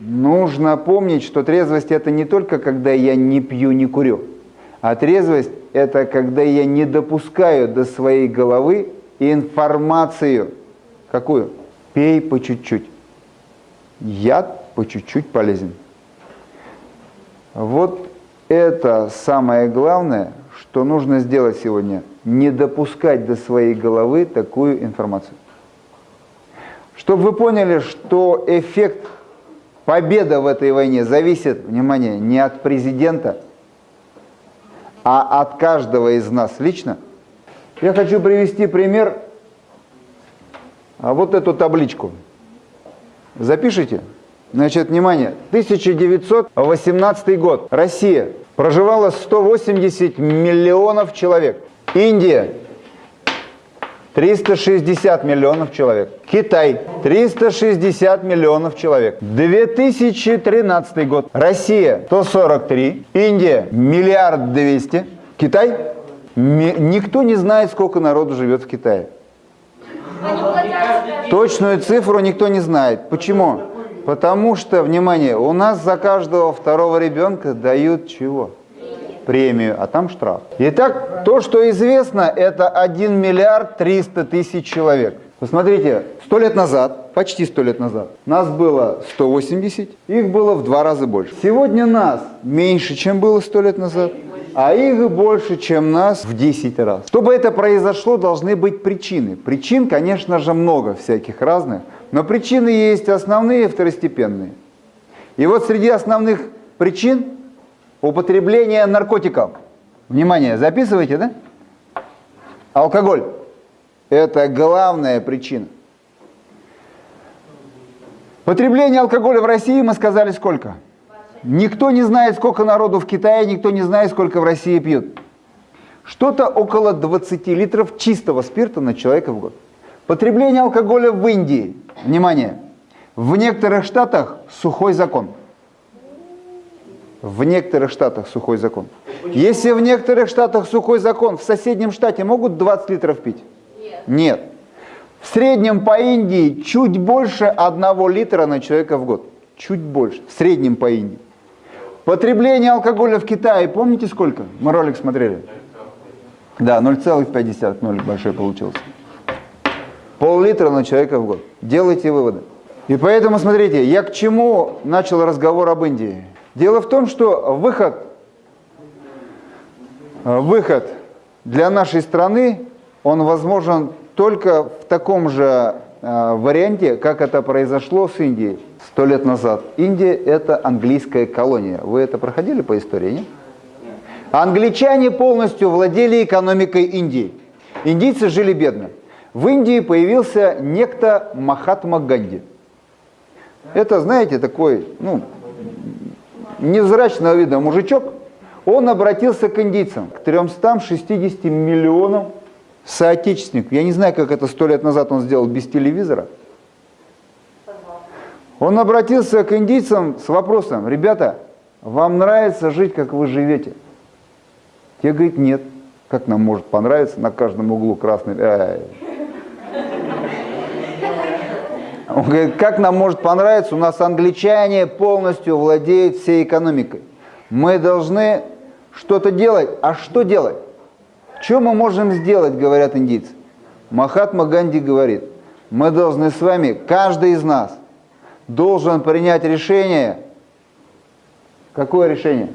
нужно помнить, что трезвость это не только когда я не пью, не курю, а трезвость это когда я не допускаю до своей головы информацию. Какую? Пей по чуть-чуть. Яд по чуть-чуть полезен. Вот это самое главное, что нужно сделать сегодня. Не допускать до своей головы такую информацию. Чтобы вы поняли, что эффект победы в этой войне зависит, внимание, не от президента, а от каждого из нас лично. Я хочу привести пример, а вот эту табличку. Запишите. Значит, внимание, 1918 год. Россия. Проживало 180 миллионов человек. Индия 360 миллионов человек. Китай 360 миллионов человек. 2013 год. Россия 143. Индия миллиард двести. Китай никто не знает, сколько народу живет в Китае. Точную цифру никто не знает. Почему? Потому что, внимание, у нас за каждого второго ребенка дают чего? Премию, а там штраф. Итак, то, что известно, это 1 миллиард 300 тысяч человек. Посмотрите, сто лет назад, почти сто лет назад, нас было 180, их было в два раза больше. Сегодня нас меньше, чем было сто лет назад, а их больше, чем нас в 10 раз. Чтобы это произошло, должны быть причины. Причин, конечно же, много всяких разных, но причины есть основные и второстепенные. И вот среди основных причин употребление наркотиков. Внимание, записывайте, да? Алкоголь. Это главная причина. Потребление алкоголя в России, мы сказали, сколько? Никто не знает, сколько народу в Китае, никто не знает, сколько в России пьют. Что-то около 20 литров чистого спирта на человека в год. Потребление алкоголя в Индии. Внимание! В некоторых штатах сухой закон. В некоторых штатах сухой закон. Если в некоторых штатах сухой закон, в соседнем штате могут 20 литров пить? Нет. Нет. В среднем по Индии чуть больше 1 литра на человека в год. Чуть больше. В среднем по Индии. Потребление алкоголя в Китае, помните сколько? Мы ролик смотрели. Да, 0,5, 0 большой получился. Пол-литра на человека в год. Делайте выводы. И поэтому, смотрите, я к чему начал разговор об Индии. Дело в том, что выход, э, выход для нашей страны, он возможен только в таком же э, варианте, как это произошло с Индией сто лет назад. Индия – это английская колония. Вы это проходили по истории, нет? Англичане полностью владели экономикой Индии. Индийцы жили бедно. В Индии появился некто Махатма Ганди. Это, знаете, такой, ну, невзрачного вида мужичок, он обратился к индийцам, к 360 миллионам соотечественников. Я не знаю, как это сто лет назад он сделал без телевизора. Он обратился к индийцам с вопросом, ребята, вам нравится жить, как вы живете? Те говорят, нет. Как нам может понравиться на каждом углу красный... Э, Он говорит, как нам может понравиться, у нас англичане полностью владеют всей экономикой. Мы должны что-то делать. А что делать? Что мы можем сделать, говорят индийцы? Махатма Ганди говорит, мы должны с вами, каждый из нас, должен принять решение. Какое решение?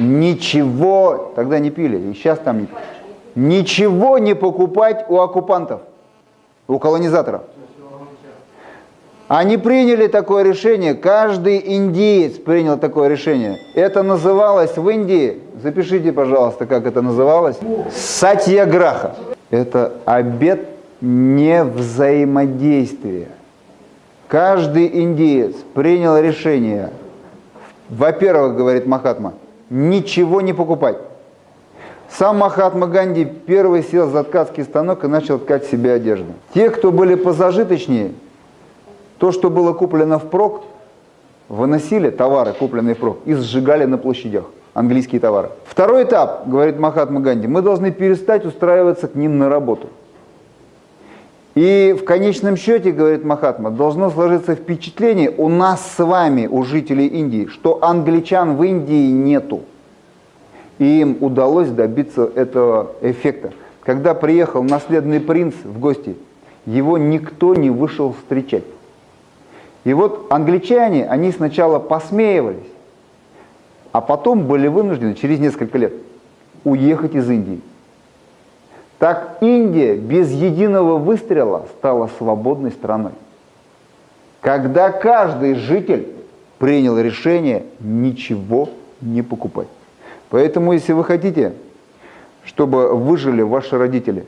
Ничего, тогда не пили, и сейчас там не пили. Ничего не покупать у оккупантов, у колонизаторов. Они приняли такое решение, каждый индиец принял такое решение. Это называлось в Индии, запишите, пожалуйста, как это называлось, сатьяграха. Это обет невзаимодействия. Каждый индиец принял решение, во-первых, говорит Махатма, ничего не покупать. Сам Махатма Ганди первый сел за ткацкий станок и начал ткать себе одежду. Те, кто были позажиточнее, то, что было куплено впрок, выносили товары, купленные впрок, и сжигали на площадях, английские товары. Второй этап, говорит Махатма Ганди, мы должны перестать устраиваться к ним на работу. И в конечном счете, говорит Махатма, должно сложиться впечатление у нас с вами, у жителей Индии, что англичан в Индии нету. И им удалось добиться этого эффекта. Когда приехал наследный принц в гости, его никто не вышел встречать. И вот англичане, они сначала посмеивались, а потом были вынуждены через несколько лет уехать из Индии. Так Индия без единого выстрела стала свободной страной. Когда каждый житель принял решение ничего не покупать. Поэтому, если вы хотите, чтобы выжили ваши родители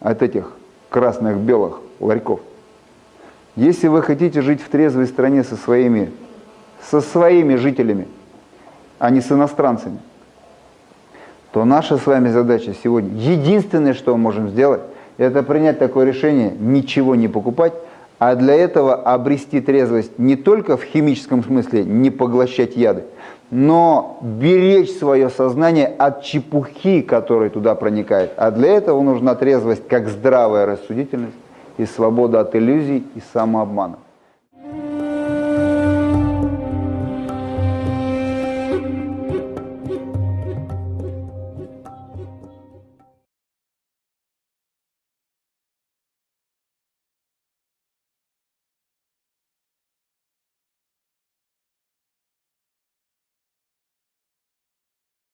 от этих красных, белых ларьков, если вы хотите жить в трезвой стране со своими, со своими жителями, а не с иностранцами, то наша с вами задача сегодня, единственное, что мы можем сделать, это принять такое решение, ничего не покупать, а для этого обрести трезвость не только в химическом смысле, не поглощать яды, но беречь свое сознание от чепухи, которая туда проникает. А для этого нужна трезвость как здравая рассудительность и свобода от иллюзий и самообмана.